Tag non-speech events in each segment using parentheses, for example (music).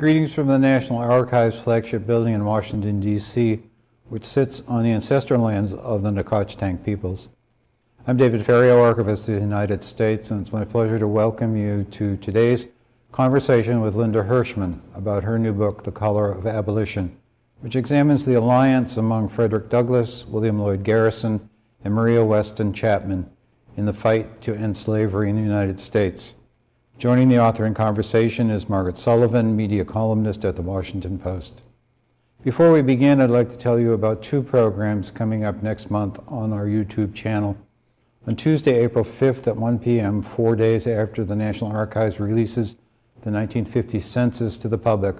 Greetings from the National Archives flagship building in Washington, D.C., which sits on the ancestral lands of the Nacotchtank peoples. I'm David Ferriero, Archivist of the United States, and it's my pleasure to welcome you to today's conversation with Linda Hirshman about her new book, The Color of Abolition, which examines the alliance among Frederick Douglass, William Lloyd Garrison, and Maria Weston Chapman in the fight to end slavery in the United States. Joining the author in conversation is Margaret Sullivan, media columnist at the Washington Post. Before we begin, I'd like to tell you about two programs coming up next month on our YouTube channel. On Tuesday, April 5th at 1 p.m., four days after the National Archives releases the 1950 census to the public,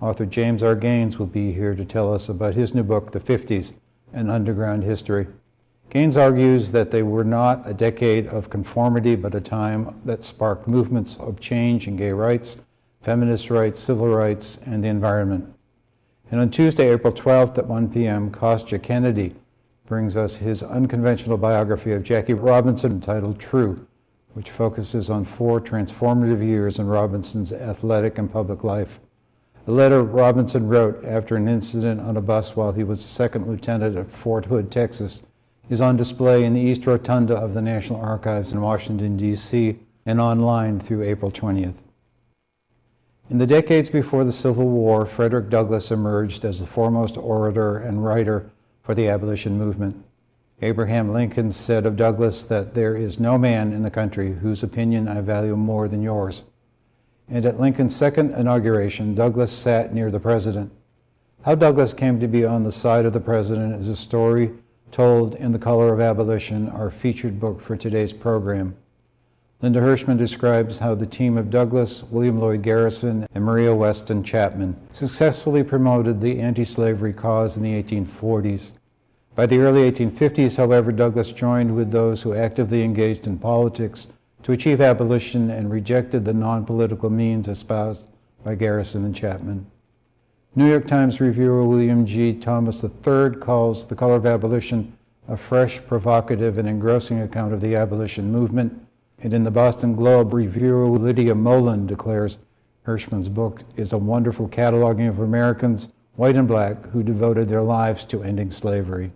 author James R. Gaines will be here to tell us about his new book, The 50s, An Underground History. Gaines argues that they were not a decade of conformity, but a time that sparked movements of change in gay rights, feminist rights, civil rights, and the environment. And on Tuesday, April 12th at 1 p.m., Kostya Kennedy brings us his unconventional biography of Jackie Robinson entitled True, which focuses on four transformative years in Robinson's athletic and public life. A letter Robinson wrote after an incident on a bus while he was a second lieutenant at Fort Hood, Texas, is on display in the East Rotunda of the National Archives in Washington, D.C., and online through April 20th. In the decades before the Civil War, Frederick Douglass emerged as the foremost orator and writer for the abolition movement. Abraham Lincoln said of Douglass that there is no man in the country whose opinion I value more than yours. And at Lincoln's second inauguration, Douglass sat near the president. How Douglass came to be on the side of the president is a story told in The Color of Abolition, our featured book for today's program. Linda Hirshman describes how the team of Douglass, William Lloyd Garrison, and Maria Weston Chapman successfully promoted the anti-slavery cause in the 1840s. By the early 1850s, however, Douglass joined with those who actively engaged in politics to achieve abolition and rejected the non-political means espoused by Garrison and Chapman. New York Times reviewer William G. Thomas III calls The Color of Abolition a fresh, provocative, and engrossing account of the abolition movement. And in the Boston Globe, reviewer Lydia Moland declares Hirshman's book is a wonderful cataloging of Americans, white and black, who devoted their lives to ending slavery.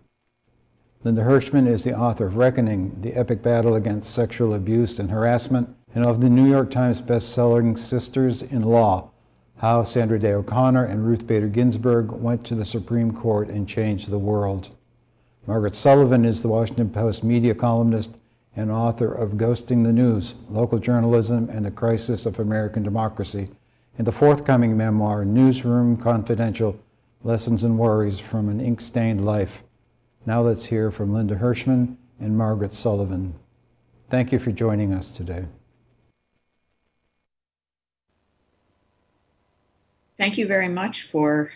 Linda Hirshman is the author of Reckoning, the epic battle against sexual abuse and harassment, and of the New York Times best-selling Sisters in Law, how Sandra Day O'Connor and Ruth Bader Ginsburg went to the Supreme Court and changed the world. Margaret Sullivan is the Washington Post media columnist and author of Ghosting the News, Local Journalism and the Crisis of American Democracy, and the forthcoming memoir, Newsroom Confidential, Lessons and Worries from an Ink-Stained Life. Now let's hear from Linda Hirshman and Margaret Sullivan. Thank you for joining us today. Thank you very much for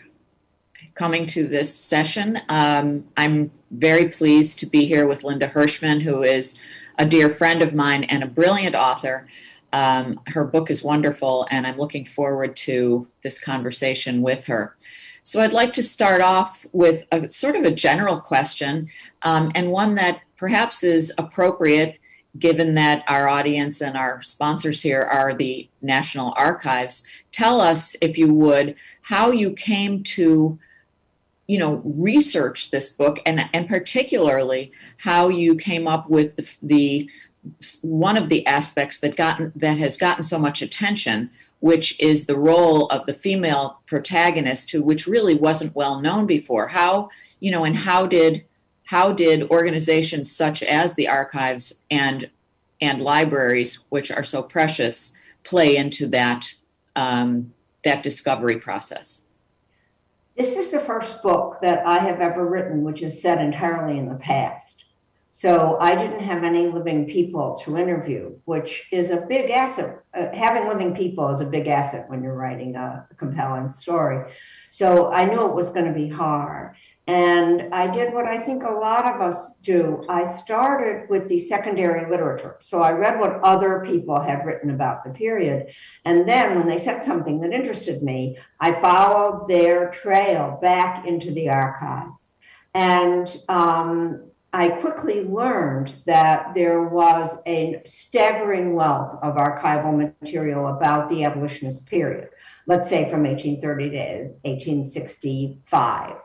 coming to this session. Um, I'm very pleased to be here with Linda Hirshman, who is a dear friend of mine and a brilliant author. Um, her book is wonderful, and I'm looking forward to this conversation with her. So I'd like to start off with a sort of a general question, um, and one that perhaps is appropriate given that our audience and our sponsors here are the National Archives, tell us, if you would, how you came to you know research this book and and particularly how you came up with the, the one of the aspects that gotten that has gotten so much attention which is the role of the female protagonist who which really wasn't well known before. How you know and how did how did organizations such as the archives and and libraries, which are so precious, play into that um, that discovery process? This is the first book that I have ever written, which is set entirely in the past. So I didn't have any living people to interview, which is a big asset. Uh, having living people is a big asset when you're writing a, a compelling story. So I knew it was going to be hard. And I did what I think a lot of us do. I started with the secondary literature. So I read what other people had written about the period. And then when they said something that interested me, I followed their trail back into the archives. And um, I quickly learned that there was a staggering wealth of archival material about the abolitionist period, let's say from 1830 to 1865,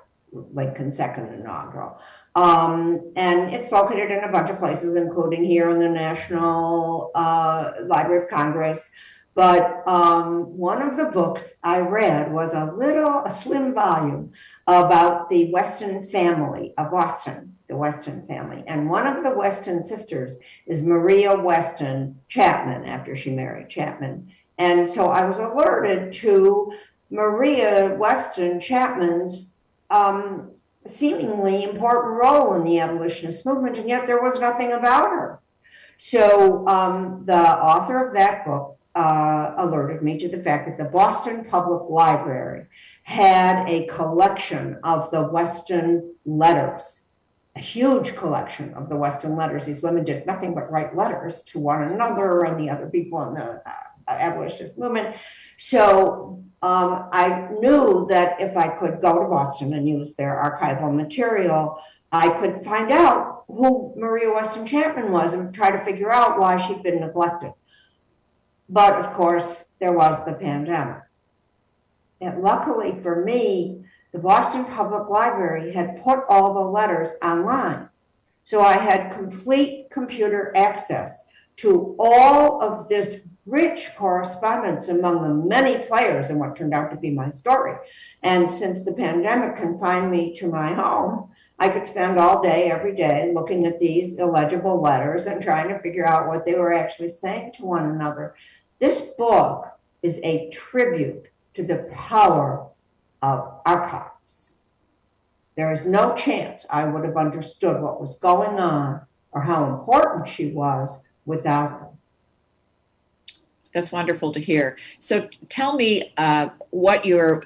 Lincoln's second inaugural. Um, and it's located in a bunch of places, including here in the National uh, Library of Congress. But um, one of the books I read was a little, a slim volume about the Weston family of Boston, the Weston family. And one of the Weston sisters is Maria Weston Chapman, after she married Chapman. And so I was alerted to Maria Weston Chapman's um, seemingly important role in the abolitionist movement, and yet there was nothing about her. So um, the author of that book uh, alerted me to the fact that the Boston Public Library had a collection of the Weston letters, a huge collection of the Weston letters. These women did nothing but write letters to one another and the other people in the uh, abolitionist movement. So um, I knew that if I could go to Boston and use their archival material, I could find out who Maria Weston Chapman was and try to figure out why she'd been neglected. But of course, there was the pandemic. And luckily for me, the Boston Public Library had put all the letters online. So I had complete computer access to all of this rich correspondence among the many players in what turned out to be my story. And since the pandemic confined me to my home, I could spend all day, every day, looking at these illegible letters and trying to figure out what they were actually saying to one another. This book is a tribute to the power of archives. There is no chance I would have understood what was going on or how important she was without them. That's wonderful to hear. So tell me uh, what your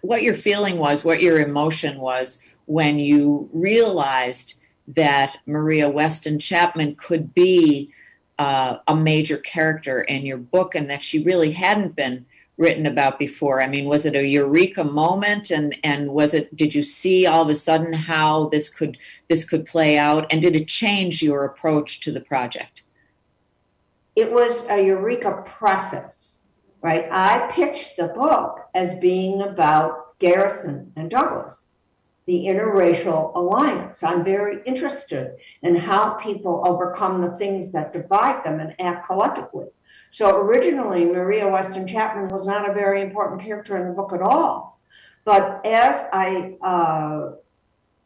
what your feeling was, what your emotion was when you realized that Maria Weston Chapman could be uh, a major character in your book and that she really hadn't been written about before. I mean, was it a eureka moment and and was it did you see all of a sudden how this could this could play out and did it change your approach to the project? It was a eureka process, right? I pitched the book as being about Garrison and Douglass, the interracial alliance. I'm very interested in how people overcome the things that divide them and act collectively. So originally, Maria Weston Chapman was not a very important character in the book at all. But as I uh,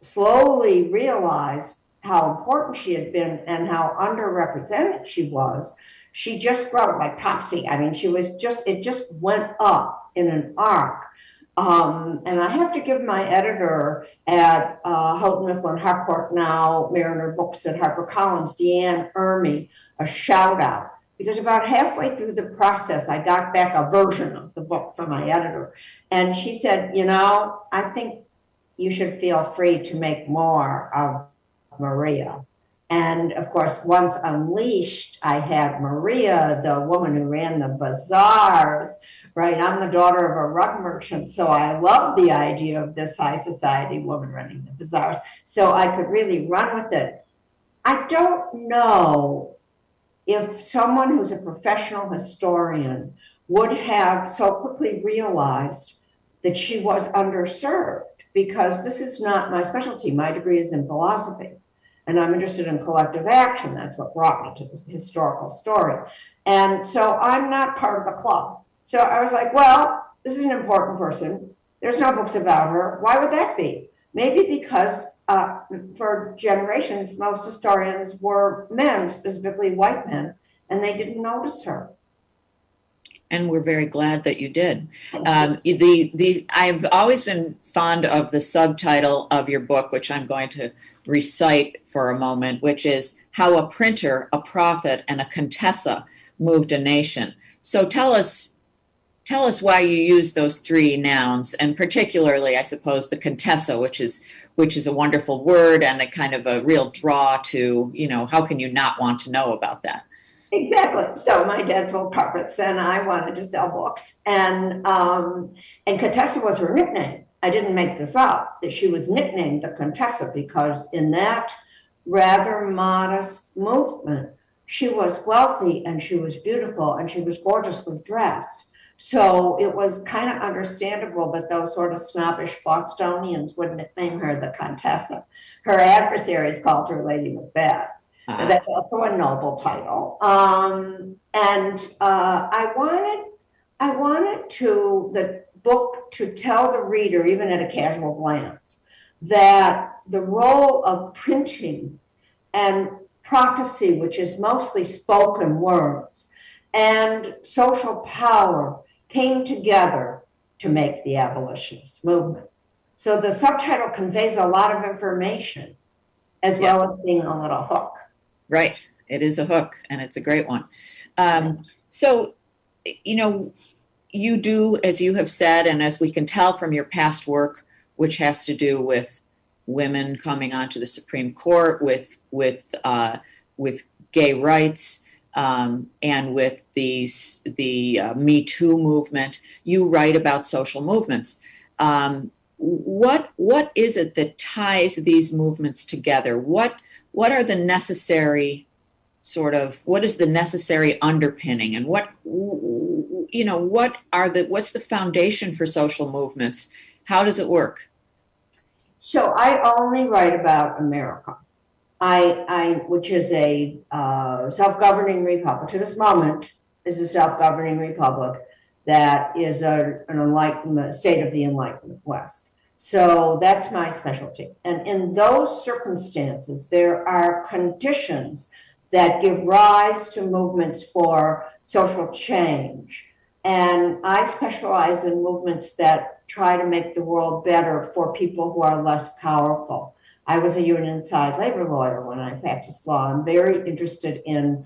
slowly realized how important she had been and how underrepresented she was, she just grew like Topsy. I mean, she was just, it just went up in an arc. Um, and I have to give my editor at uh, Houghton Mifflin Harcourt now, Mariner Books at HarperCollins, Deanne Urmy, a shout out. Because about halfway through the process, I got back a version of the book from my editor. And she said, You know, I think you should feel free to make more of Maria. And of course, once unleashed, I had Maria, the woman who ran the bazaars, right? I'm the daughter of a rug merchant, so I love the idea of this high society woman running the bazaars. So I could really run with it. I don't know if someone who's a professional historian would have so quickly realized that she was underserved because this is not my specialty. My degree is in philosophy and I'm interested in collective action. That's what brought me to this historical story. And so I'm not part of the club. So I was like, well, this is an important person. There's no books about her. Why would that be? Maybe because uh, for generations, most historians were men, specifically white men, and they didn't notice her and we're very glad that you did. Um, the the I've always been fond of the subtitle of your book, which I'm going to recite for a moment, which is "How a Printer, a Prophet, and a Contessa Moved a Nation." So tell us. Tell us why you use those three nouns, and particularly, I suppose, the Contessa, which is which is a wonderful word and a kind of a real draw to, you know, how can you not want to know about that? Exactly. So my dad sold carpets, and I wanted to sell books, and um, and Contessa was her nickname. I didn't make this up. That she was nicknamed the Contessa because in that rather modest movement. She was wealthy and she was beautiful and she was gorgeously dressed. So it was kind of understandable that those sort of snobbish Bostonians would nickname her the Contessa. Her adversaries called her Lady Macbeth. Uh, That's also a noble title. Um, and uh, I wanted, I wanted to the book to tell the reader, even at a casual glance, that the role of printing and prophecy, which is mostly spoken words, and social power came together to make the abolitionist movement. So the subtitle conveys a lot of information as Yeah. well as being a little hook. Right. It is a hook and it's a great one. Um, so, you know, you do, as you have said, and as we can tell from your past work, which has to do with women coming onto the Supreme Court, with with uh, with gay rights, um, and with the the uh, Me Too movement. You write about social movements. Um, what what is it that ties these movements together? What what are the necessary sort of what is the necessary underpinning and what you know what are the what's the foundation for social movements how does it work So I only write about America. I, I which is a uh, self-governing republic. To this moment, is a self-governing republic that is a, an enlightenment state of the Enlightenment West. So that's my specialty. And in those circumstances, there are conditions that give rise to movements for social change. And I specialize in movements that try to make the world better for people who are less powerful. I was a union side labor lawyer when I practiced law. I'm very interested in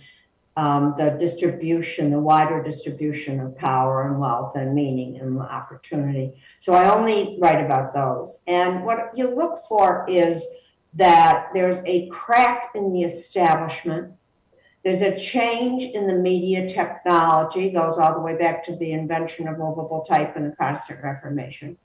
um, the distribution, the wider distribution of power and wealth and meaning and opportunity. So I only write about those. And what you look for is that there's a crack in the establishment. There's a change in the media technology, goes all the way back to the invention of movable type and the Protestant Reformation.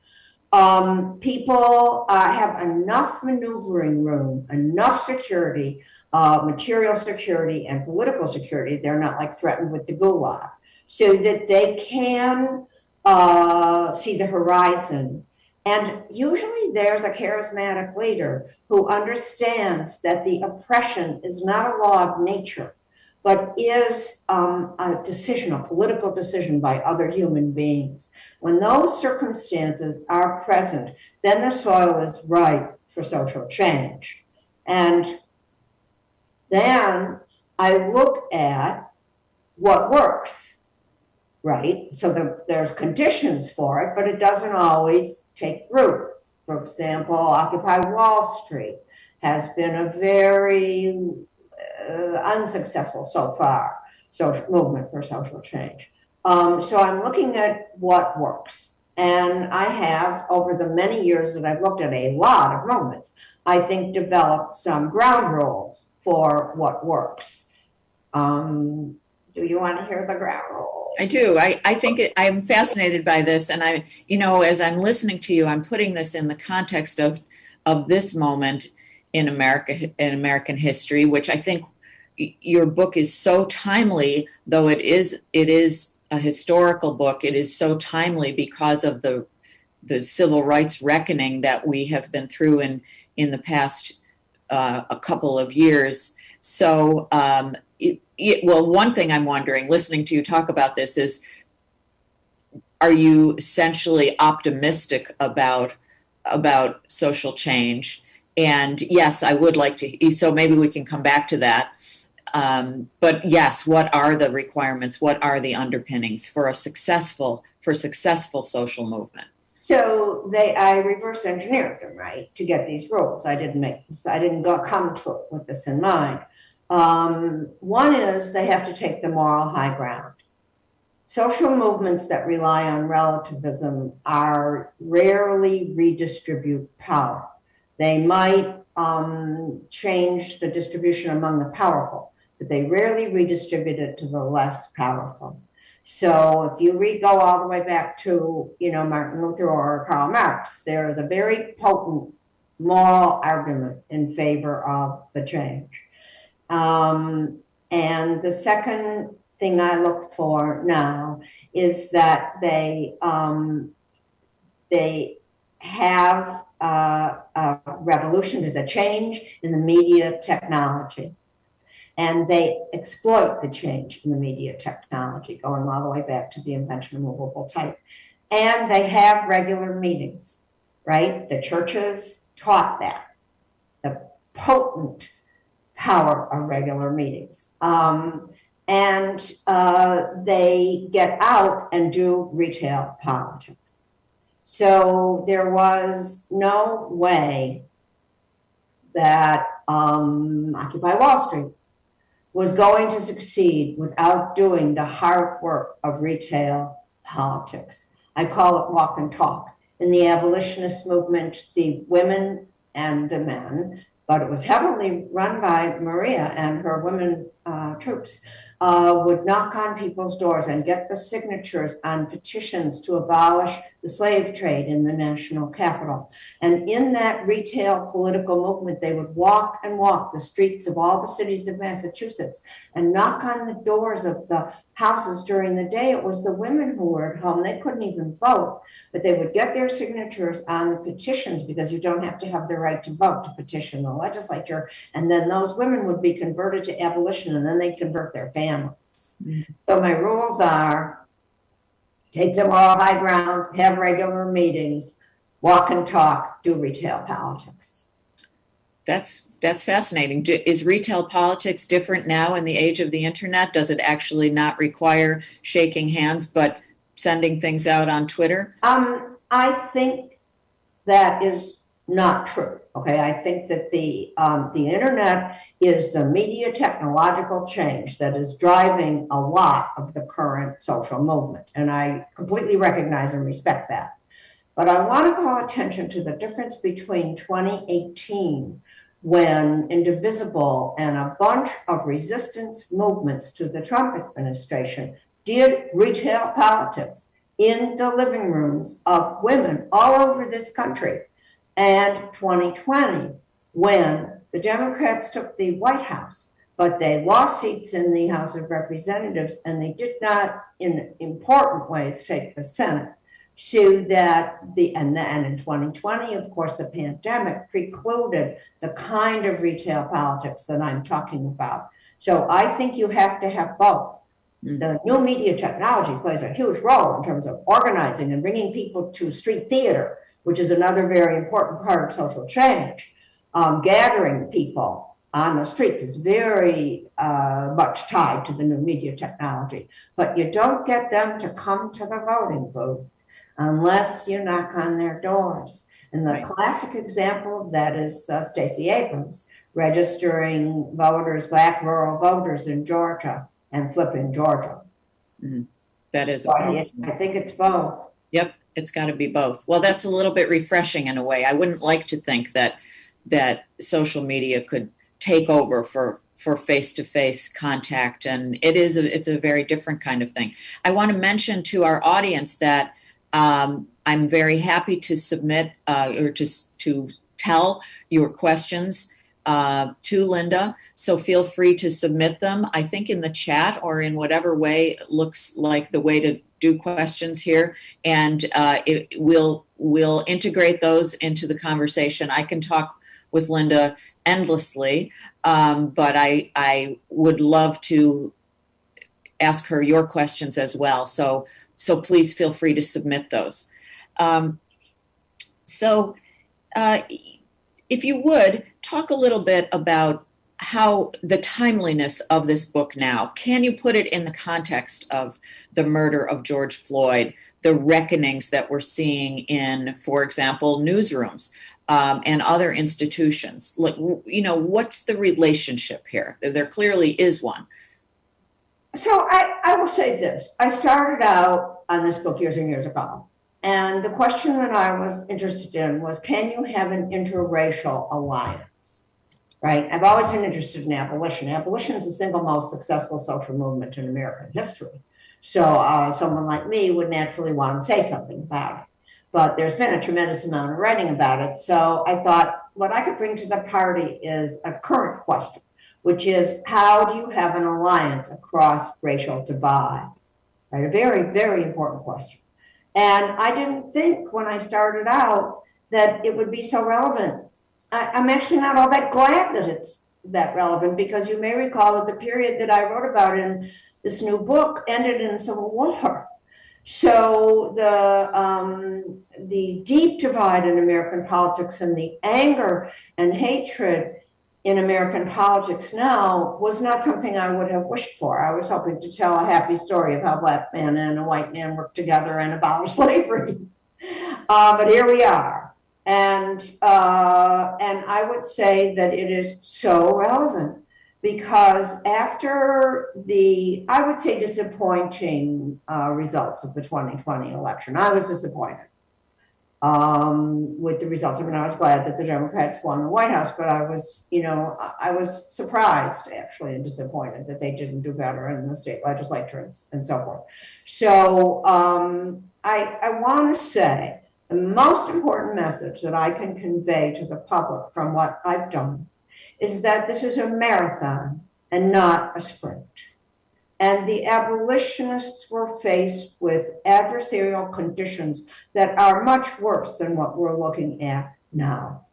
Um, people uh, have enough maneuvering room, enough security, uh, material security and political security. They're not like threatened with the gulag, so that they can uh, see the horizon. And usually there's a charismatic leader who understands that the oppression is not a law of nature, but is um, a decision, a political decision by other human beings. When those circumstances are present, then the soil is ripe for social change. And then I look at what works, right? So the, there's conditions for it, but it doesn't always take root. For example, Occupy Wall Street has been a very uh, unsuccessful so far social movement for social change. Um, so I'm looking at what works. And I have, over the many years that I've looked at a lot of movements, I think developed some ground rules for what works. Um, do you want to hear the ground rules? i do i, I think it, i'm fascinated by this and i you know as i'm listening to you i'm putting this in the context of of this moment in america in american history which i think your book is so timely though it is it is a historical book it is so timely because of the the civil rights reckoning that we have been through in in the past uh, a couple of years. So um, it, it, well one thing i'm wondering listening to you talk about this is are you essentially optimistic about about social change? And yes i would like to so maybe we can come back to that. Um, but yes what are the requirements? What are the underpinnings for a successful for successful social movement So they, I reverse engineered them, right, to get these rules. I didn't make, this- I didn't go come to it with this in mind. Um, one is they have to take the moral high ground. Social movements that rely on relativism are rarely redistribute power. They might um, change the distribution among the powerful, but they rarely redistribute it to the less powerful. So if you read, go all the way back to, you know, Martin Luther or Karl Marx, there is a very potent moral argument in favor of the change. Um, and the second thing I look for now is that they um, they have uh, a revolution, there's a change in the media technology. And they exploit the change in the media technology, going all the way back to the invention of movable type. And they have regular meetings, right? The churches taught that, the potent power of regular meetings. Um, and uh, they get out and do retail politics. So there was no way that um, Occupy Wall Street was going to succeed without doing the hard work of retail politics. I call it walk and talk. In the abolitionist movement, the women and the men, but it was heavily run by Maria and her women uh, troops, uh, would knock on people's doors and get the signatures on petitions to abolish the slave trade in the national capital. And in that retail political movement, they would walk and walk the streets of all the cities of Massachusetts and knock on the doors of the houses during the day. It was the women who were at home. They couldn't even vote, but they would get their signatures on the petitions because you don't have to have the right to vote to petition the legislature. And then those women would be converted to abolition and then they convert their families. Mm-hmm. So my rules are take them all high ground, have regular meetings, walk and talk, do retail politics. That's that's fascinating. Do, is retail politics different now in the age of the internet? Does it actually not require shaking hands, but sending things out on Twitter? Um, I think that is not true. Okay, I think that the um, the internet is the media technological change that is driving a lot of the current social movement, and I completely recognize and respect that. But I want to call attention to the difference between 2018, when Indivisible and a bunch of resistance movements to the Trump administration did retail politics in the living rooms of women all over this country and 2020 when the Democrats took the White House, but they lost seats in the House of Representatives and they did not, in important ways, take the Senate. So that the and then in 2020, of course, the pandemic precluded the kind of retail politics that I'm talking about. So I think you have to have both. The new media technology plays a huge role in terms of organizing and bringing people to street theater which is another very important part of social change. Um, gathering people on the streets is very uh, much tied to the new media technology, but you don't get them to come to the voting booth unless you knock on their doors. And the right. classic example of that is uh, Stacey Abrams registering voters, black rural voters in Georgia and flipping Georgia. Mm-hmm. That is, so I, I think it's both. Yep, it's got to be both. Well, that's a little bit refreshing in a way. I wouldn't like to think that that social media could take over for for face-to-face contact and it is a, it's a very different kind of thing i want to mention to our audience that um, i'm very happy to submit uh, or just to tell your questions uh, to linda so feel free to submit them i think in the chat or in whatever way looks like the way to do questions here, and uh, it, we'll we'll integrate those into the conversation. I can talk with Linda endlessly, um, but I I would love to ask her your questions as well. So so please feel free to submit those. Um, so uh, if you would talk a little bit about how the timeliness of this book now. Can you put it in the context of the murder of george floyd the reckonings that we're seeing in for example newsrooms um, and other institutions? Like you know what's the relationship here? There clearly is one so I, I will say this i started out on this book years and years ago and the question that i was interested in was can you have an interracial alliance right? I've always been interested in abolition. Abolition is the single most successful social movement in American history. So uh, someone like me would naturally want to say something about it. But there's been a tremendous amount of writing about it. So I thought, what I could bring to the party is a current question, which is how do you have an alliance across racial divide? Right, a very, very important question. And I didn't think when I started out that it would be so relevant. I, I'm actually not all that glad that it's that relevant because you may recall that the period that I wrote about in this new book ended in civil war. So the um, the deep divide in American politics and the anger and hatred in American politics now was not something I would have wished for. I was hoping to tell a happy story of how black man and a white man worked together and abolish (laughs) slavery. Uh, but here we are. And, uh, and I would say that it is so relevant because after the, I would say, disappointing uh, results of the 2020 election, I was disappointed um, with the results. I mean, I was glad that the Democrats won the White House, but I was, you know, I was surprised actually and disappointed that they didn't do better in the state legislature and, and so forth. So um, I, I want to say the most important message that I can convey to the public from what I've done is that this is a marathon and not a sprint. And the abolitionists were faced with adversarial conditions that are much worse than what we're looking at now.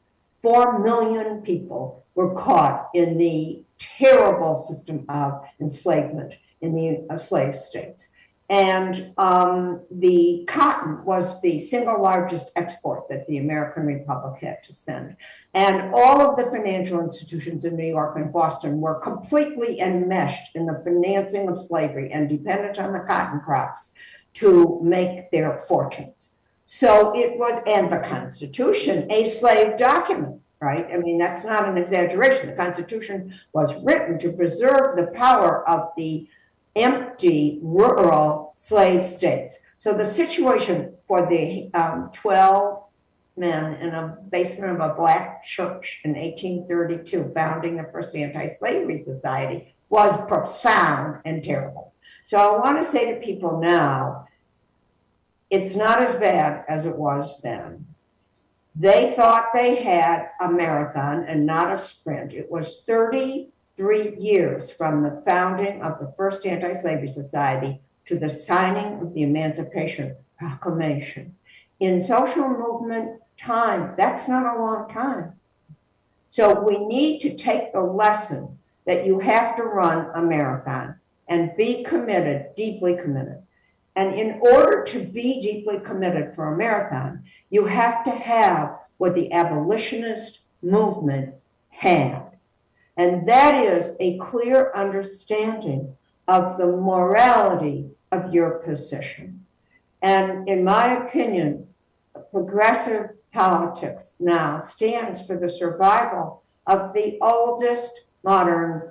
Four million people were caught in the terrible system of enslavement in the uh, slave states. And um, the cotton was the single largest export that the American Republic had to send. And all of the financial institutions in New York and Boston were completely enmeshed in the financing of slavery and dependent on the cotton crops to make their fortunes. So it was, and the Constitution, a slave document, right? I mean, that's not an exaggeration. The Constitution was written to preserve the power of the empty rural slave states. So the situation for the um, 12 men in a basement of a black church in 1832, founding the first anti-slavery society, was profound and terrible. So I want to say to people now, it's not as bad as it was then. They thought they had a marathon and not a sprint. It was 30 three years from the founding of the first anti-slavery society to the signing of the Emancipation Proclamation. In social movement time, that's not a long time. So we need to take the lesson that you have to run a marathon and be committed, deeply committed. And in order to be deeply committed for a marathon, you have to have what the abolitionist movement had. And that is a clear understanding of the morality of your position. And in my opinion, progressive politics now stands for the survival of the oldest modern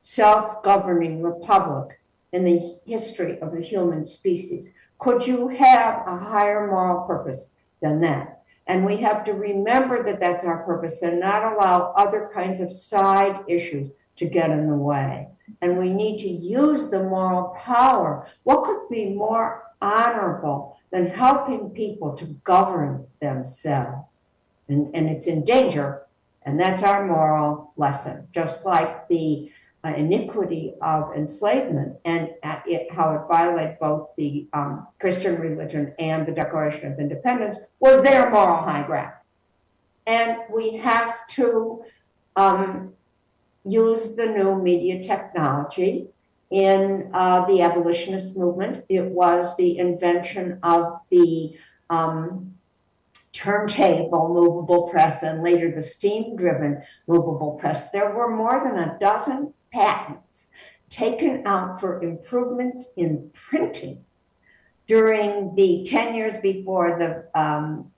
self-governing republic in the history of the human species. Could you have a higher moral purpose than that? And we have to remember that that's our purpose and not allow other kinds of side issues to get in the way. And we need to use the moral power. What could be more honorable than helping people to govern themselves? And, and it's in danger. And that's our moral lesson, just like the uh, iniquity of enslavement and it, how it violated both the um, Christian religion and the Declaration of Independence was their moral high ground. And we have to um, use the new media technology in uh, the abolitionist movement. It was the invention of the um, turntable movable press and later the steam driven movable press. There were more than a dozen patents taken out for improvements in printing during the 10 years before the um,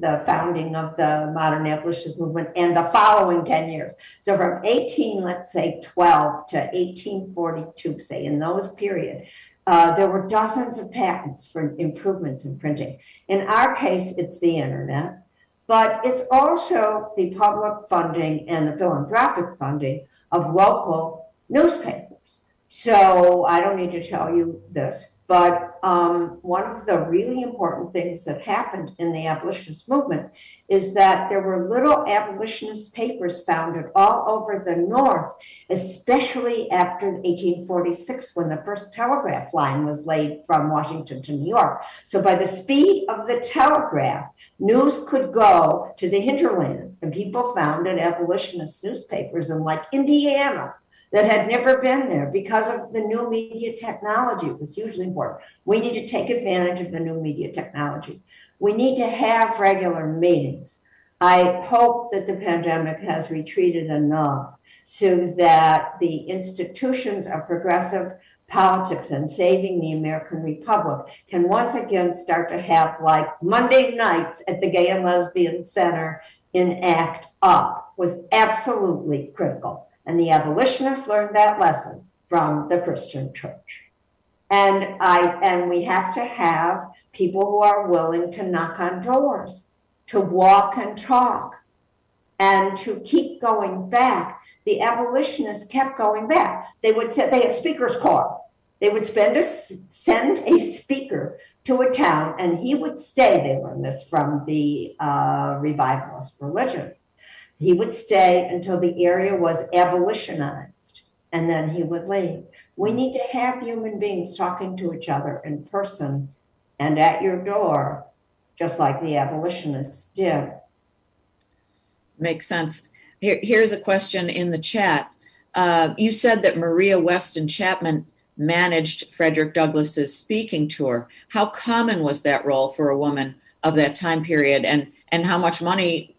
the founding of the modern abolitionist movement and the following 10 years. So from 18, let's say 12 to 1842, say in those period, uh, there were dozens of patents for improvements in printing. In our case, it's the internet, but it's also the public funding and the philanthropic funding of local newspapers. So I don't need to tell you this. But um, one of the really important things that happened in the abolitionist movement is that there were little abolitionist papers founded all over the North, especially after 1846 when the first telegraph line was laid from Washington to New York. So by the speed of the telegraph, news could go to the hinterlands and people founded abolitionist newspapers in like Indiana that had never been there because of the new media technology. Was hugely important. We need to take advantage of the new media technology. We need to have regular meetings. I hope that the pandemic has retreated enough so that the institutions of progressive politics and saving the American Republic can once again start to have like Monday nights at the Gay and Lesbian Center in ACT UP was absolutely critical. And the abolitionists learned that lesson from the Christian church. And I and we have to have people who are willing to knock on doors, to walk and talk, and to keep going back. The abolitionists kept going back. They would say they had speakers call. They would spend a, send a speaker to a town, and he would stay. They learned this from the uh, revivalist religion he would stay until the area was abolitionized and then he would leave. We need to have human beings talking to each other in person and at your door, just like the abolitionists did. Makes sense. Here, here's a question in the chat. Uh, you said that Maria Weston Chapman managed Frederick Douglass's speaking tour. How common was that role for a woman of that time period, and and how much money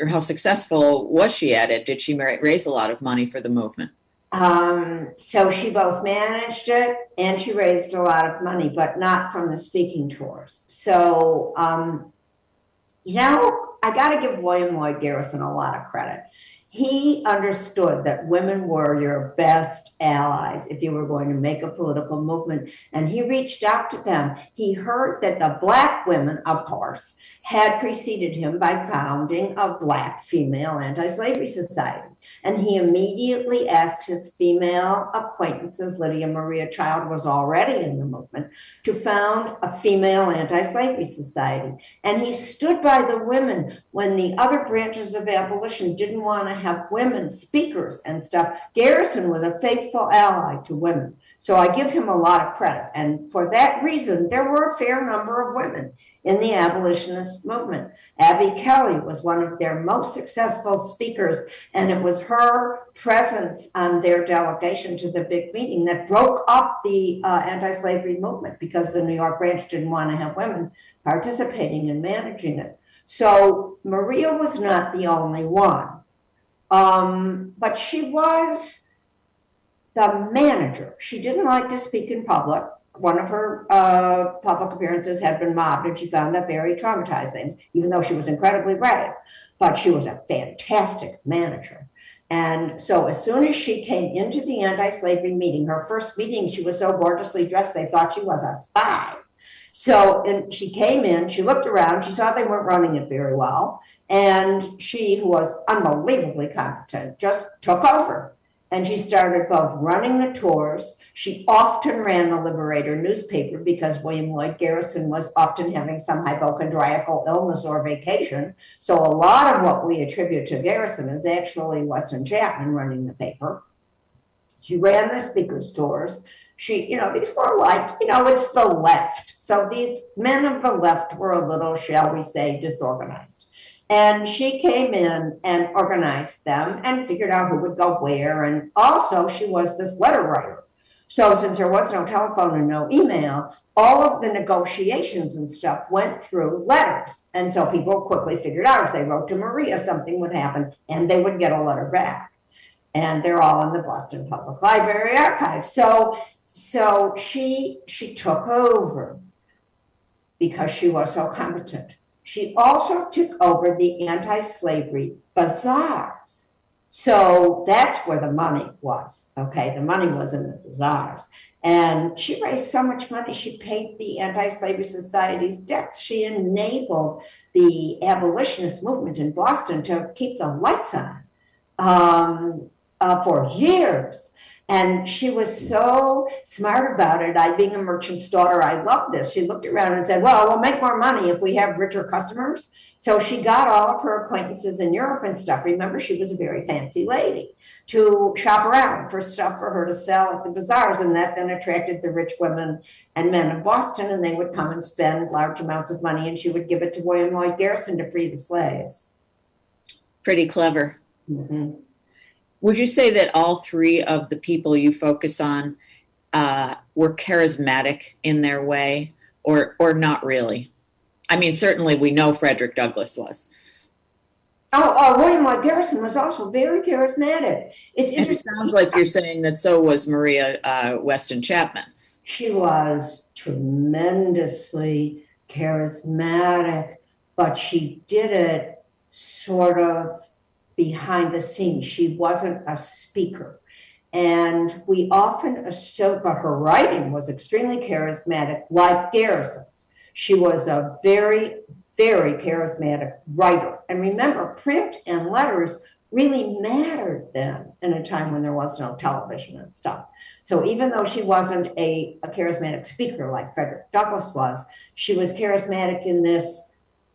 or how successful was she at it? Did she raise a lot of money for the movement? Um, so she both managed it and she raised a lot of money, but not from the speaking tours. So, um, you know, I got to give William Lloyd Garrison a lot of credit he understood that women were your best allies if you were going to make a political movement. And he reached out to them. He heard that the black women, of course, had preceded him by founding a black female anti-slavery society. And he immediately asked his female acquaintances, Lydia Maria Child was already in the movement, to found a female anti-slavery society. And he stood by the women when the other branches of abolition didn't want to have women speakers and stuff. Garrison was a faithful ally to women. So I give him a lot of credit. And for that reason, there were a fair number of women in the abolitionist movement. Abby Kelley was one of their most successful speakers, and it was her presence on their delegation to the big meeting that broke up the uh, anti slavery movement because the New York branch didn't want to have women participating and managing it. So Maria was not the only one, um, but she was the manager. She didn't like to speak in public one of her uh, public appearances had been mobbed, and she found that very traumatizing, even though she was incredibly brave. But she was a fantastic manager. And so, as soon as she came into the anti slavery meeting, her first meeting, she was so gorgeously dressed, they thought she was a spy. So, and she came in, she looked around, she saw they weren't running it very well. And she, who was unbelievably competent, just took over and she started both running the tours. She often ran the Liberator newspaper because William Lloyd Garrison was often having some hypochondriacal illness or vacation. So a lot of what we attribute to Garrison is actually Weston Chapman running the paper. She ran the speakers tours. She, you know, these were like, you know, it's the left. So these men of the left were a little, shall we say, disorganized. And she came in and organized them and figured out who would go where. And also, she was this letter writer. So, since there was no telephone and no email, all of the negotiations and stuff went through letters. And so people quickly figured out if they wrote to Maria, something would happen and they would get a letter back. And they're all in the Boston Public Library archive. So, so she she took over because she was so competent. She also took over the anti slavery bazaars. So that's where the money was. Okay, the money was in the bazaars. And she raised so much money, she paid the Anti Slavery Society's debts. She enabled the abolitionist movement in Boston to keep the lights on um, uh, for years. And she was so smart about it. I, being a merchant's daughter, I loved this. She looked around and said, Well, we'll make more money if we have richer customers. So she got all of her acquaintances in Europe and stuff. Remember, she was a very fancy lady to shop around for stuff for her to sell at the bazaars. And that then attracted the rich women and men of Boston, and they would come and spend large amounts of money, and she would give it to William Lloyd Garrison to free the slaves. Pretty clever. Mm-hmm. Would you say that all three of the people you focus on uh, were charismatic in their way, or or not really? I mean, certainly we know Frederick Douglass was. Oh, uh, William Lloyd Garrison was also very charismatic. It's And it sounds like you're saying that so was Maria uh, Weston Chapman. She was tremendously charismatic, but she did it sort of behind the scenes. She wasn't a speaker. And we often assume, but her writing was extremely charismatic, like Garrison's. She was a very, very charismatic writer. And remember, print and letters really mattered then in a time when there was no television and stuff. So even though she wasn't a, a charismatic speaker like Frederick Douglass was, she was charismatic in this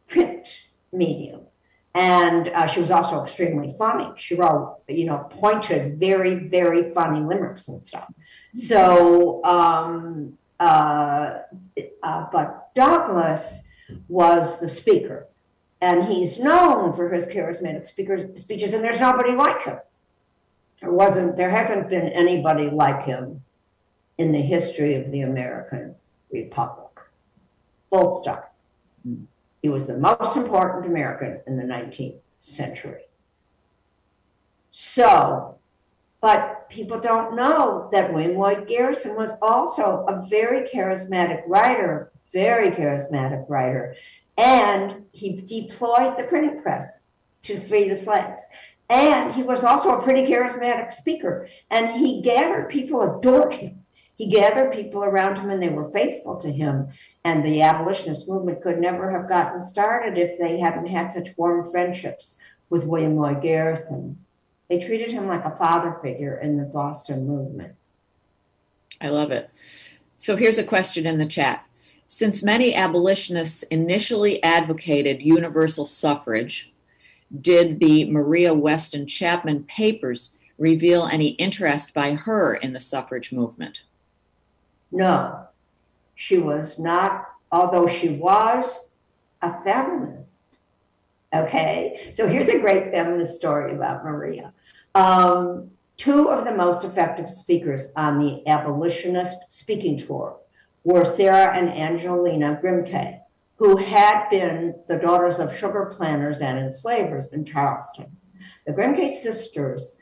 print medium. And uh, she was also extremely funny. She wrote, you know, pointed, very, very funny limericks and stuff. So, um, uh, uh, but Douglass was the speaker, and he's known for his charismatic speakers, speeches, and there's nobody like him. There wasn't, there hasn't been anybody like him in the history of the American Republic. Full stop. Hmm. He was the most important American in the 19th century. So, but people don't know that William Lloyd Garrison was also a very charismatic writer, very charismatic writer, and he deployed the printing press to free the slaves. And he was also a pretty charismatic speaker, and he gathered people adored him. He gathered people around him, and they were faithful to him. And the abolitionist movement could never have gotten started if they hadn't had such warm friendships with William Lloyd Garrison. They treated him like a father figure in the Boston movement. I love it. So here's a question in the chat. Since many abolitionists initially advocated universal suffrage, did the Maria Weston Chapman papers reveal any interest by her in the suffrage movement? No, she was not, although she was a feminist. Okay, so here's a great feminist story about Maria. Um, two of the most effective speakers on the abolitionist speaking tour were Sarah and Angelina Grimke, who had been the daughters of sugar planters and enslavers in Charleston. The Grimke sisters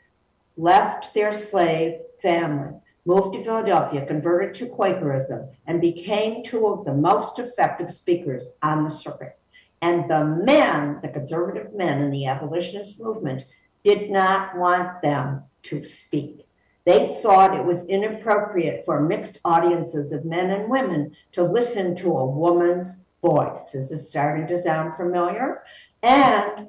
left their slave family moved to Philadelphia, converted to Quakerism, and became two of the most effective speakers on the circuit. And the men, the conservative men in the abolitionist movement, did not want them to speak. They thought it was inappropriate for mixed audiences of men and women to listen to a woman's voice. Is this starting to sound familiar? And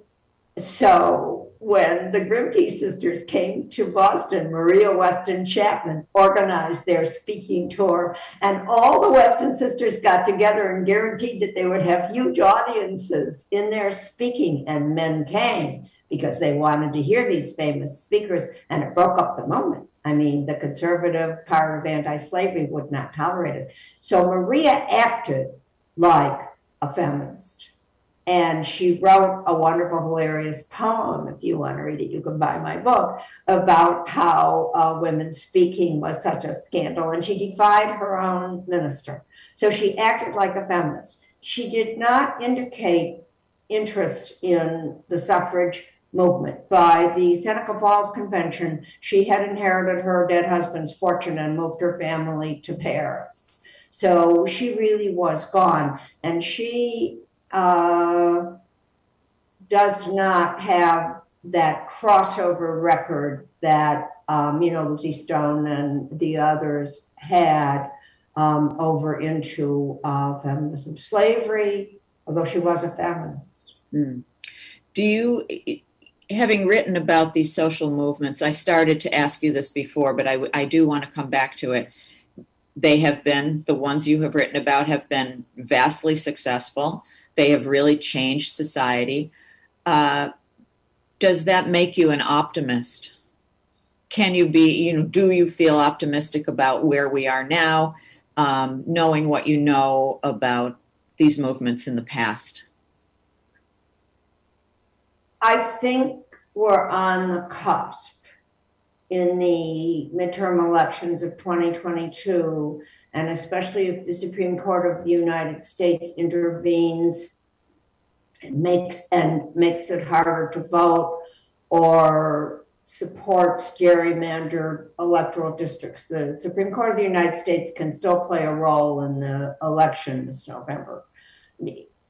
so when the Grimke sisters came to Boston, Maria Weston Chapman organized their speaking tour, and all the Weston sisters got together and guaranteed that they would have huge audiences in their speaking, and men came because they wanted to hear these famous speakers, and it broke up the moment. I mean, the conservative part of anti slavery would not tolerate it. So Maria acted like a feminist. And she wrote a wonderful, hilarious poem. If you want to read it, you can buy my book about how uh, women speaking was such a scandal. And she defied her own minister. So she acted like a feminist. She did not indicate interest in the suffrage movement. By the Seneca Falls Convention, she had inherited her dead husband's fortune and moved her family to Paris. So she really was gone. And she uh, does not have that crossover record that um, you know Lucy Stone and the others had um, over into uh, feminism, slavery. Although she was a feminist. Hmm. Do you having written about these social movements, I started to ask you this before, but I, I do want to come back to it. They have been, the ones you have written about have been vastly successful. They have really changed society. Uh, does that make you an optimist? Can you be, you know, do you feel optimistic about where we are now, um, knowing what you know about these movements in the past? I think we're on the cusp in the midterm elections of 2022, and especially if the Supreme Court of the United States intervenes and makes and makes it harder to vote or supports gerrymandered electoral districts. The Supreme Court of the United States can still play a role in the election this November.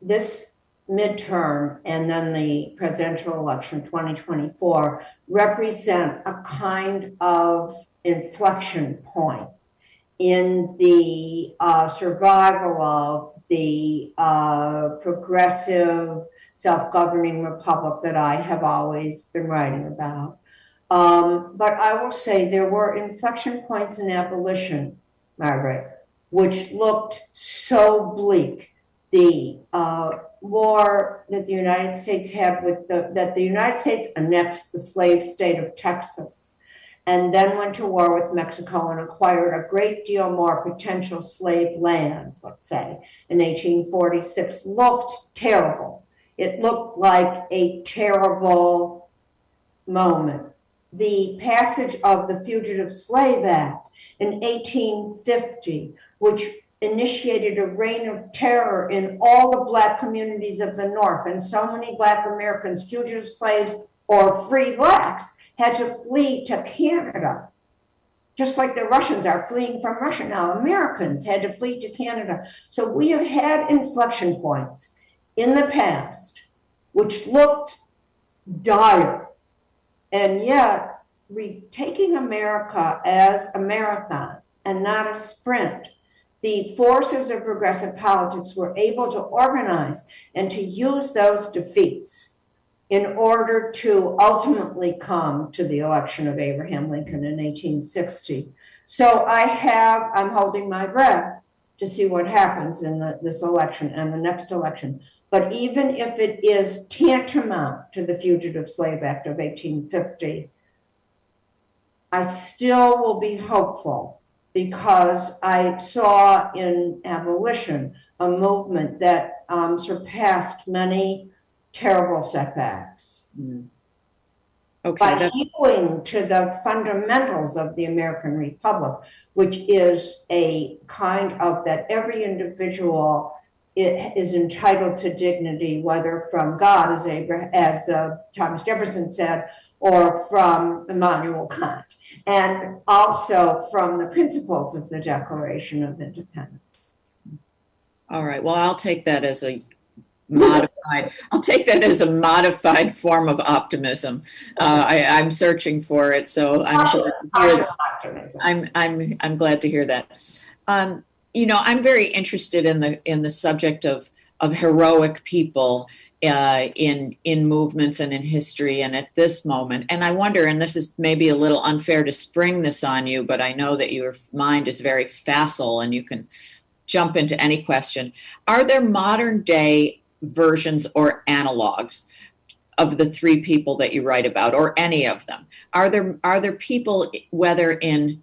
This midterm and then the presidential election 2024 represent a kind of inflection point in the uh, survival of the uh, progressive self-governing republic that I have always been writing about. Um, but I will say there were inflection points in abolition, Margaret, which looked so bleak. The uh, war that the United States had with the, that the United States annexed the slave state of Texas and then went to war with Mexico and acquired a great deal more potential slave land, let's say, in 1846, looked terrible. It looked like a terrible moment. The passage of the Fugitive Slave Act in 1850, which initiated a reign of terror in all the Black communities of the North. And so many Black Americans, fugitive slaves or free Blacks, had to flee to Canada. Just like the Russians are fleeing from Russia now, Americans had to flee to Canada. So we have had inflection points in the past which looked dire. And yet, taking America as a marathon and not a sprint the forces of progressive politics were able to organize and to use those defeats in order to ultimately come to the election of Abraham Lincoln in 1860. So I have, I'm holding my breath to see what happens in the, this election and the next election. But even if it is tantamount to the Fugitive Slave Act of 1850, I still will be hopeful because I saw in abolition a movement that um, surpassed many terrible setbacks. Mm. Okay, by healing to the fundamentals of the American Republic, which is a kind of that every individual is entitled to dignity, whether from God, as, Abraham, as uh, Thomas Jefferson said, or from Immanuel Kant, and also from the principles of the Declaration of Independence. All right. Well, I'll take that as a modified. I'll take that as a modified form of optimism. Uh, I, am searching for it, so I'm glad to hear that. I'm I'm I'm glad to hear that. Um, you know, I'm very interested in the in the subject of of heroic people uh, in in movements and in history and at this moment and i wonder and this is maybe a little unfair to spring this on you but i know that your mind is very facile and you can jump into any question are there modern day versions or analogs of the three people that you write about or any of them are there are there people whether in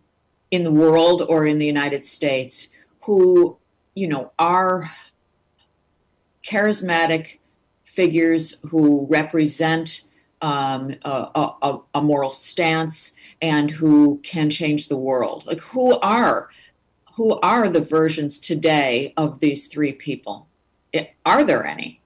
in the world or in the united states who you know are charismatic figures who represent um, a, a, a, moral stance and who can change the world. Like who are who are the versions today of these three people? Are there any?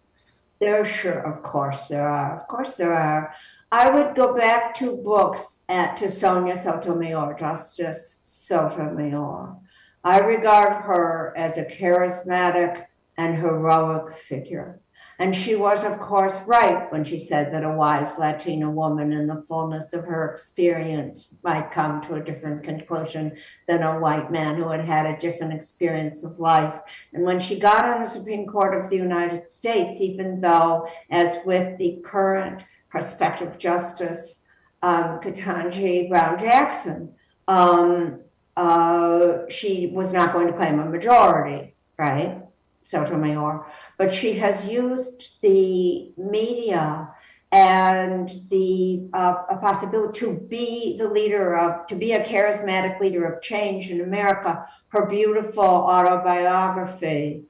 There sure, of course there are. Of course there are. I would go back to books at to Sonia Sotomayor, Justice Sotomayor. I regard her as a charismatic and heroic figure. And she was, of course, right when she said that a wise Latina woman in the fullness of her experience might come to a different conclusion than a white man who had had a different experience of life. And when she got on the Supreme Court of the United States, even though, as with the current prospective Justice um, Ketanji Brown Jackson, um, uh, she was not going to claim a majority, right? Sotomayor, but she has used the media and the uh, possibility to be the leader of, to be a charismatic leader of change in America. Her beautiful autobiography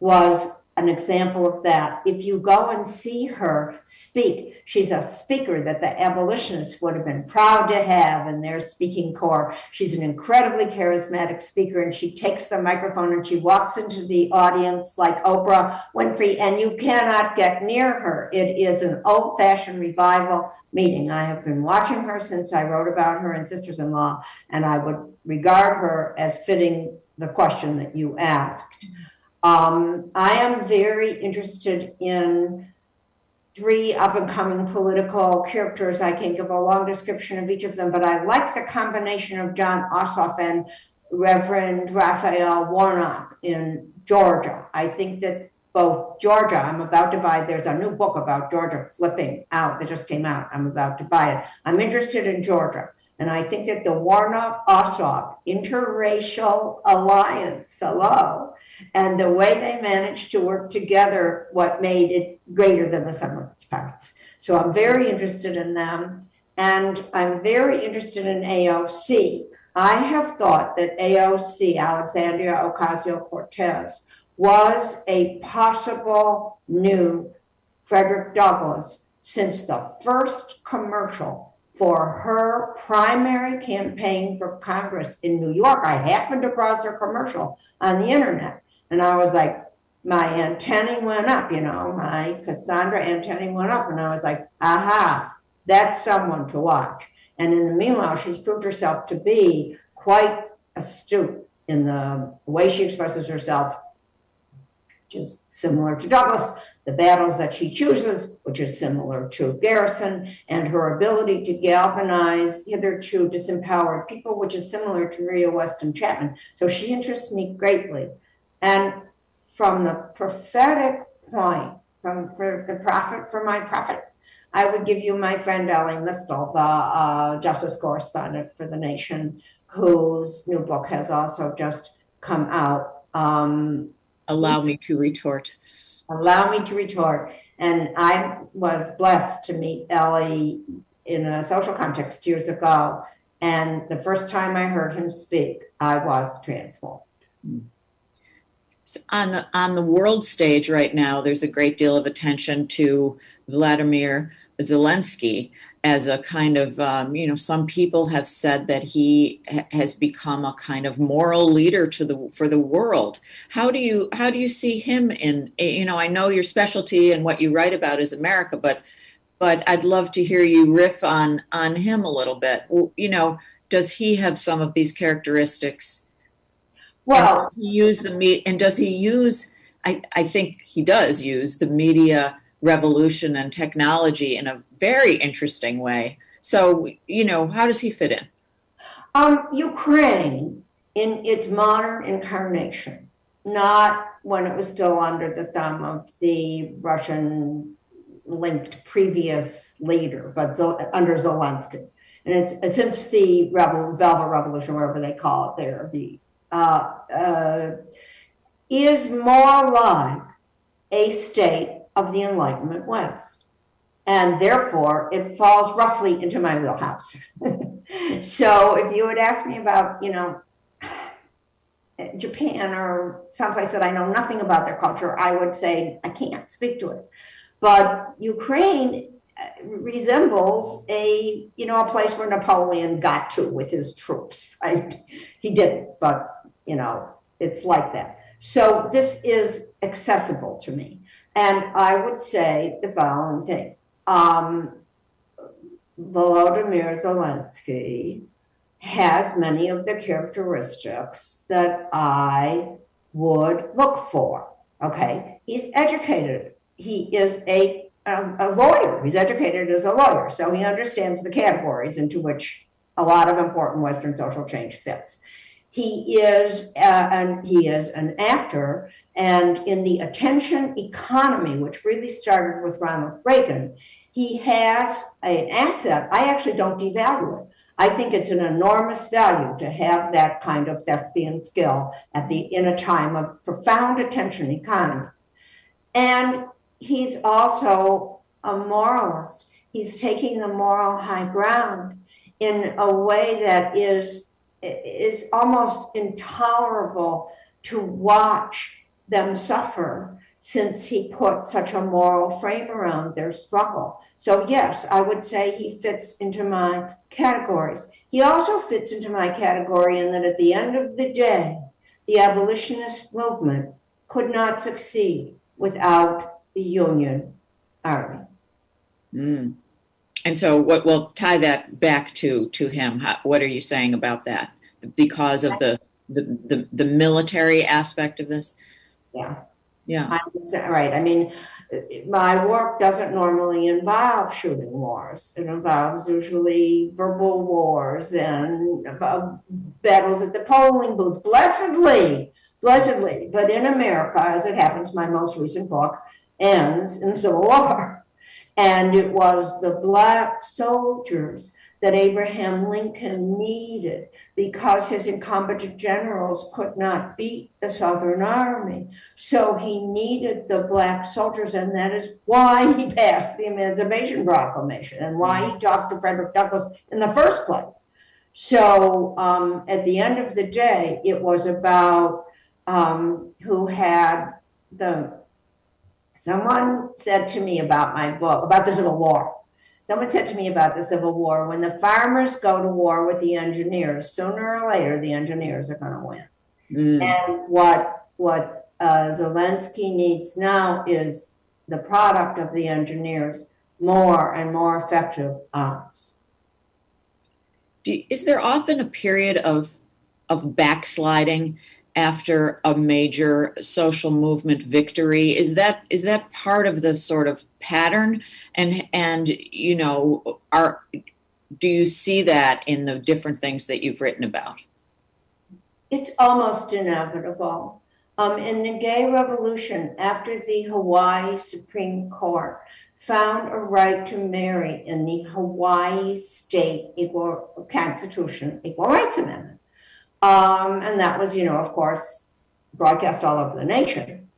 was an example of that. If you go and see her speak, she's a speaker that the abolitionists would have been proud to have in their speaking corps. She's an incredibly charismatic speaker, and she takes the microphone and she walks into the audience like Oprah Winfrey, and you cannot get near her. It is an old fashioned revival meeting. I have been watching her since I wrote about her in Sisters in Law, and I would regard her as fitting the question that you asked. Um, I am very interested in three up and coming political characters. I can give a long description of each of them, but I like the combination of Jon Ossoff and Reverend Raphael Warnock in Georgia. I think that both Georgia, I'm about to buy, there's a new book about Georgia flipping out that just came out. I'm about to buy it. I'm interested in Georgia. And I think that the Warnock Ossoff interracial alliance, hello, and the way they managed to work together, what made it greater than the sum of its parts. So I'm very interested in them. And I'm very interested in AOC. I have thought that AOC, Alexandria Ocasio Cortez, was a possible new Frederick Douglass since the first commercial for her primary campaign for Congress in New York. I happened across her commercial on the internet. And I was like, my antennae went up, you know, my Cassandra antennae went up. And I was like, aha, that's someone to watch. And in the meanwhile, she's proved herself to be quite astute in the way she expresses herself, just similar to Douglass, the battles that she chooses, which is similar to Garrison, and her ability to galvanize hitherto disempowered people, which is similar to Maria Weston Chapman. So she interests me greatly. And from the prophetic point, from for the prophet for my prophet, I would give you my friend Elie Mystal, the uh, justice correspondent for the Nation, whose new book has also just come out. Um, Allow me to retort. Allow me to retort. And I was blessed to meet Elie in a social context years ago. And the first time I heard him speak, I was transformed. So on the on the world stage right now, there's a great deal of attention to Vladimir Zelensky as a kind of um, you know some people have said that he ha- has become a kind of moral leader to the for the world. How do you how do you see him in you know I know your specialty and what you write about is America, but but I'd love to hear you riff on on him a little bit. You know, does he have some of these characteristics? Well, he use the me and does he use? I, I think he does use the media revolution and technology in a very interesting way. So, you know, how does he fit in? Um, Ukraine in its modern incarnation, not when it was still under the thumb of the Russian linked previous leader, but under Zelensky. And it's since the rebel, Velvet Revolution, whatever they call it there, the uh, uh, is more like a state of the Enlightenment West. And therefore, it falls roughly into my wheelhouse. (laughs) so if you would ask me about, you know, Japan or someplace that I know nothing about their culture, I would say I can't speak to it. But Ukraine uh, resembles a you know a place where Napoleon got to with his troops. (laughs) Right? He didn't, but you know, it's like that. So this is accessible to me. And I would say the following thing. Um, Volodymyr Zelensky has many of the characteristics that I would look for. Okay, he's educated. He is a, a, a lawyer. He's educated as a lawyer, so he understands the categories into which a lot of important Western social change fits. He is, uh, and he is an actor, and in the attention economy, which really started with Ronald Reagan, he has an asset. I actually don't devalue it. I think it's an enormous value to have that kind of thespian skill at the in a time of profound attention economy. And he's also a moralist. He's taking the moral high ground in a way that is is almost intolerable to watch them suffer since he put such a moral frame around their struggle. So, yes, I would say he fits into my categories. He also fits into my category in that at the end of the day, the abolitionist movement could not succeed without the Union Army. Mm. And so, what will tie that back to to him? How, what are you saying about that? Because of the the the, the military aspect of this? Yeah. Yeah. I'm right. I mean, my work doesn't normally involve shooting wars. It involves usually verbal wars and battles at the polling booth. Blessedly, blessedly. But in America, as it happens, my most recent book ends in the Civil (laughs) War. And it was the black soldiers that Abraham Lincoln needed because his incumbent generals could not beat the Southern Army. So he needed the black soldiers, and that is why he passed the Emancipation Proclamation and why he talked to Frederick Douglass in the first place. So um, at the end of the day, it was about um, who had the. Someone said to me about my book, about the Civil War Someone said to me about the Civil War when the farmers go to war with the engineers, sooner or later the engineers are going to win. Mm. And what what uh, Zelensky needs now is the product of the engineers more and more effective arms. Do, is there often a period of of backsliding after a major social movement victory? Is that is that part of the sort of pattern? And and you know are do you see that in the different things that you've written about? It's almost inevitable. Um, in the gay revolution after the hawaii supreme court found a right to marry in the hawaii state equal constitution equal rights amendment um, and that was, you know, of course, broadcast all over the nation.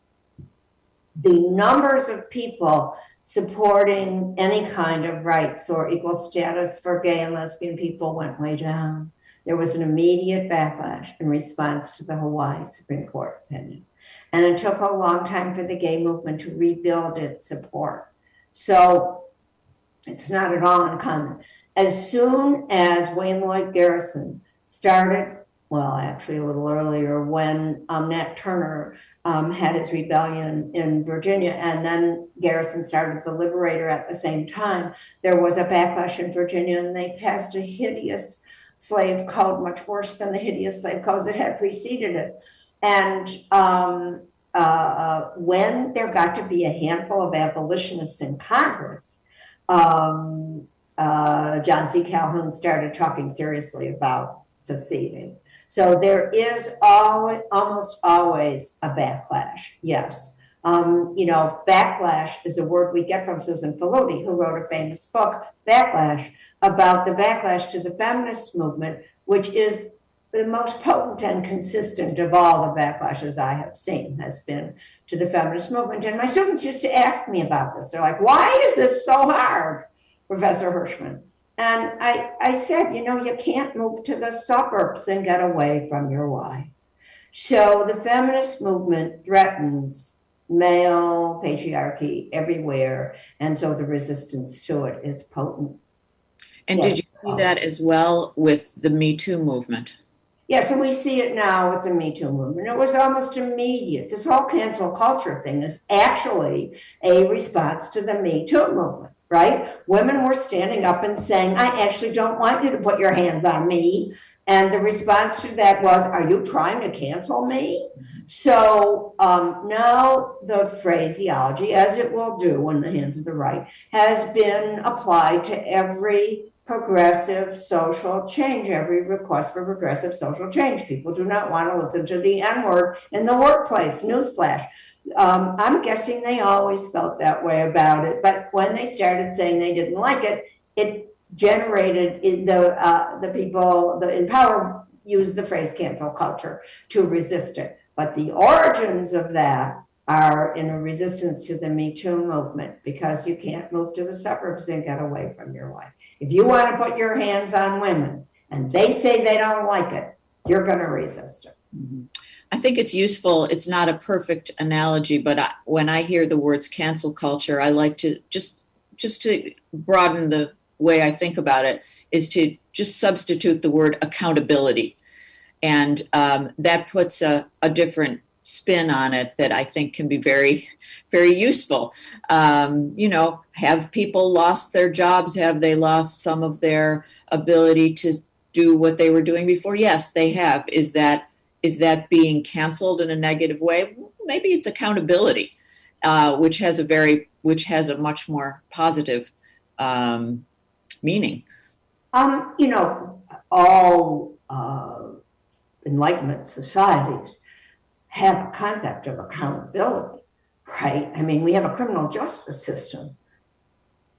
The numbers of people supporting any kind of rights or equal status for gay and lesbian people went way down. There was an immediate backlash in response to the Hawaii Supreme Court opinion. And it took a long time for the gay movement to rebuild its support. So it's not at all uncommon. As soon as Wayne Lloyd Garrison started well, actually a little earlier, when um, Nat Turner um, had his rebellion in Virginia, and then Garrison started the Liberator at the same time. There was a backlash in Virginia, and they passed a hideous slave code, much worse than the hideous slave codes that had preceded it. And um, uh, uh when there got to be a handful of abolitionists in Congress, um, uh, John C. Calhoun started talking seriously about seceding. So there is always, almost always a backlash. Yes. Um, you know, backlash is a word we get from Susan Faludi, who wrote a famous book, Backlash, about the backlash to the feminist movement, which is the most potent and consistent of all the backlashes I have seen has been to the feminist movement. And my students used to ask me about this. They're like, why is this so hard, Professor Hirshman? And I, I said, you know, you can't move to the suburbs and get away from your why. So the feminist movement threatens male patriarchy everywhere. And so the resistance to it is potent. And yes. did you see that as well with the Me Too movement? Yeah, so we see it now with the Me Too movement. It was almost immediate. This whole cancel culture thing is actually a response to the Me Too movement right? Women were standing up and saying, I actually don't want you to put your hands on me. And the response to that was, Are you trying to cancel me? So um, now the phraseology, as it will do in the hands of the right, has been applied to every progressive social change, every request for progressive social change. People do not want to listen to the N word in the workplace. Newsflash. Um, I'm guessing they always felt that way about it. But when they started saying they didn't like it, it generated the uh, the people the in power use the phrase cancel culture to resist it. But the origins of that are in a resistance to the Me Too movement because you can't move to the suburbs and get away from your wife. If you want to put your hands on women and they say they don't like it, you're going to resist it. Mm-hmm. I think it's useful. It's not a perfect analogy, but I, when I hear the words cancel culture, I like to just just to broaden the way I think about it is to just substitute the word accountability, and um, that puts a, a different spin on it that I think can be very, very useful. Um, you know, have people lost their jobs? Have they lost some of their ability to do what they were doing before? Yes, they have. Is that is that being canceled in a negative way? Maybe it's accountability, uh, which has a very which has a much more positive um, meaning. Um, you know, all uh, Enlightenment societies have a concept of accountability, right? I mean, we have a criminal justice system.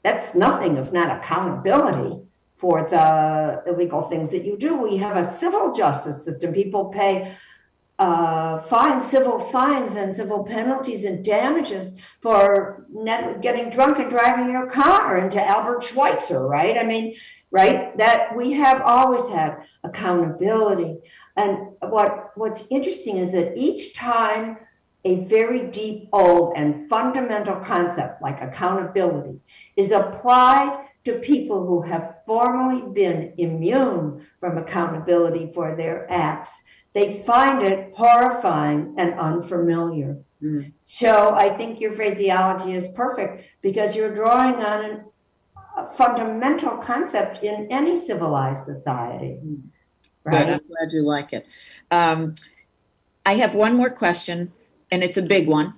That's nothing if not accountability for the illegal things that you do. We have a civil justice system. People pay uh, fines, civil fines, and civil penalties and damages for getting drunk and driving your car into Albert Schweitzer, right? I mean, right? That we have always had accountability. And what what's interesting is that each time a very deep, old, and fundamental concept like accountability is applied to people who have formerly been immune from accountability for their acts, they find it horrifying and unfamiliar. Mm. So I think your phraseology is perfect because you're drawing on an, a fundamental concept in any civilized society. Mm. Right? Good. I'm glad you like it. Um, I have one more question, and it's a big one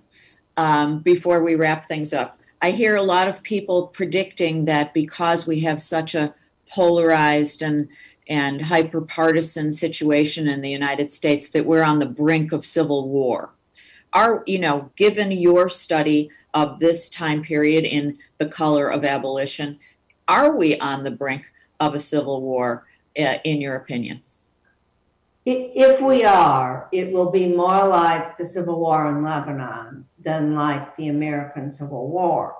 um, before we wrap things up. I hear a lot of people predicting that because we have such a polarized and and hyper partisan situation in the United States that we're on the brink of civil war. Are you know, given your study of this time period in the color of abolition, are we on the brink of a civil war, uh, in your opinion? If we are, it will be more like the Civil War in Lebanon than like the American Civil War.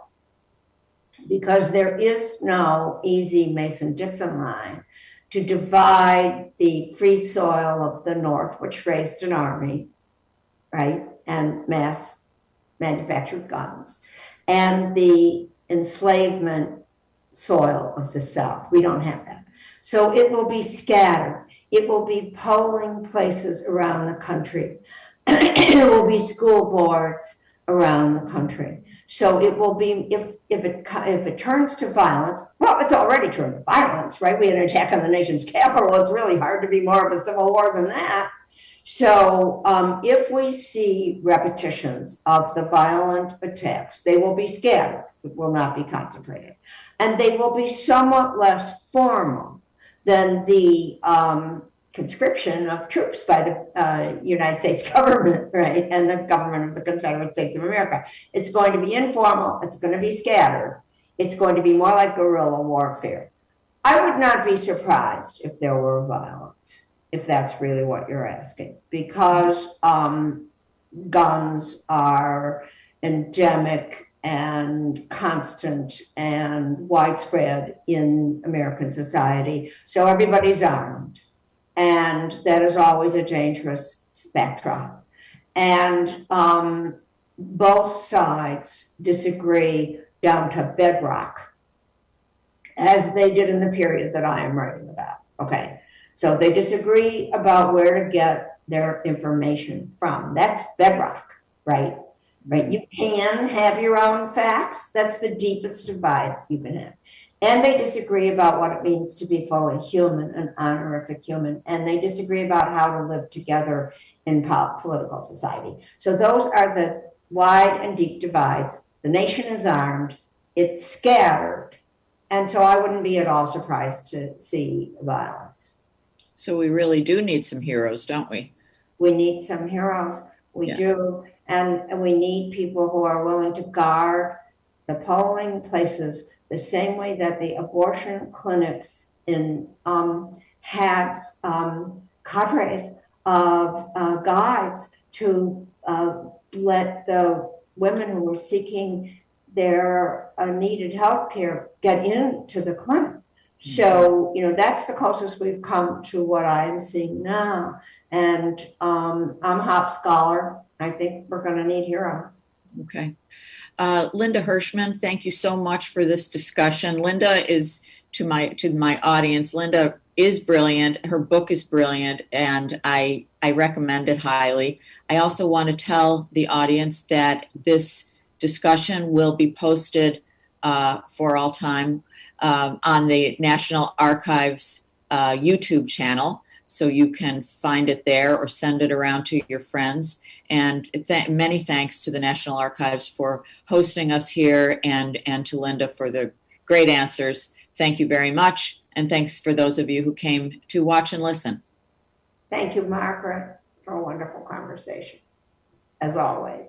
Because there is no easy Mason Dixon line to divide the free soil of the North, which raised an army, right, and mass manufactured guns, and the enslavement soil of the South. We don't have that. So it will be scattered. It will be polling places around the country. (clears throat) it will be school boards around the country. So it will be if if it if it turns to violence. Well, it's already turned to violence, right? We had an attack on the nation's capital. It's really hard to be more of a civil war than that. So um, if we see repetitions of the violent attacks, they will be scattered. It will not be concentrated, and they will be somewhat less formal than the um, conscription of troops by the uh, United States (laughs) government, right, and the government of the Confederate States of America. It's going to be informal, it's going to be scattered, it's going to be more like guerrilla warfare. I would not be surprised if there were violence, if that's really what you're asking, because um, guns are endemic and constant and widespread in American society. So everybody's armed and that is always a dangerous spectrum. And um, both sides disagree down to bedrock, as they did in the period that I am writing about. Okay, so they disagree about where to get their information from. That's bedrock, right? Right. You can have your own facts. That's the deepest divide you can have. And they disagree about what it means to be fully human, an honorific human. And they disagree about how to live together in political society. So those are the wide and deep divides. The nation is armed, it's scattered. And so I wouldn't be at all surprised to see violence. So we really do need some heroes, don't we? We need some heroes. We Yeah. do. And, and we need people who are willing to guard the polling places the same way that the abortion clinics in, um, had, um, cadres of, uh, guides to, uh, let the women who were seeking their uh, needed health care get into the clinic. So, you know, that's the closest we've come to what I'm seeing now. And um, I'm a Hop Scholar. I think we're going to need heroes. Okay. Uh, Linda Hirshman, thank you so much for this discussion. Linda is to my to my audience. Linda is brilliant. Her book is brilliant, and I I recommend it highly. I also want to tell the audience that this discussion will be posted uh, for all time um, on the National Archives uh, YouTube channel, so you can find it there or send it around to your friends. And th- many thanks to the National Archives for hosting us here and, and to Linda for the great answers. Thank you very much. And thanks for those of you who came to watch and listen. Thank you, Margaret, for a wonderful conversation, as always.